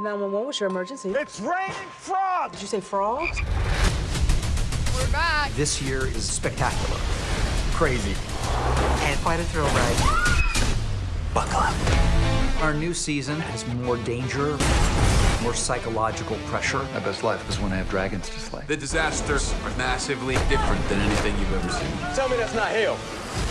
911, what's your emergency? It's raining frogs! Did you say frogs? We're back. This year is spectacular. Crazy. And quite a thrill ride. Buckle up. Our new season has more danger, more psychological pressure. My best life was when I have dragons to slay. The disasters are massively different than anything you've ever seen. Tell me that's not hail.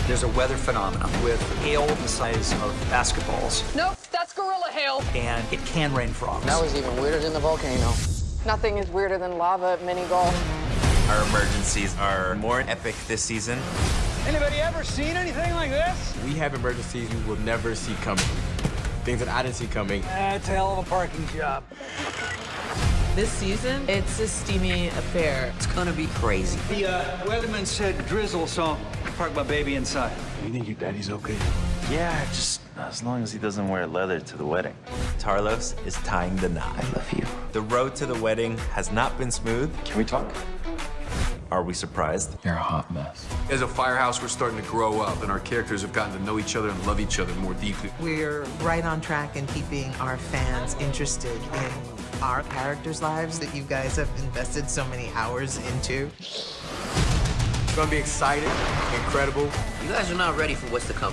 There's a weather phenomenon with hail the size of basketballs, Nope, that's gorilla hail. and it can rain frogs. That was even weirder than the volcano. Nothing is weirder than lava at mini golf. Our emergencies are more epic this season. Anybody ever seen anything like this? We have emergencies you will never see coming. Things that I didn't see coming. That's a hell of a parking job. This season, it's a steamy affair. It's gonna be crazy. The uh, weatherman said drizzle, so I parked my baby inside. You think your daddy's okay? Yeah, just as long as he doesn't wear leather to the wedding. Tarlos is tying the knot. I love you. The road to the wedding has not been smooth. Can we talk? Are we surprised? You're a hot mess. As a firehouse, we're starting to grow up, and our characters have gotten to know each other and love each other more deeply. We're right on track in keeping our fans interested in our characters' lives that you guys have invested so many hours into. It's gonna be exciting, incredible. You guys are not ready for what's to come.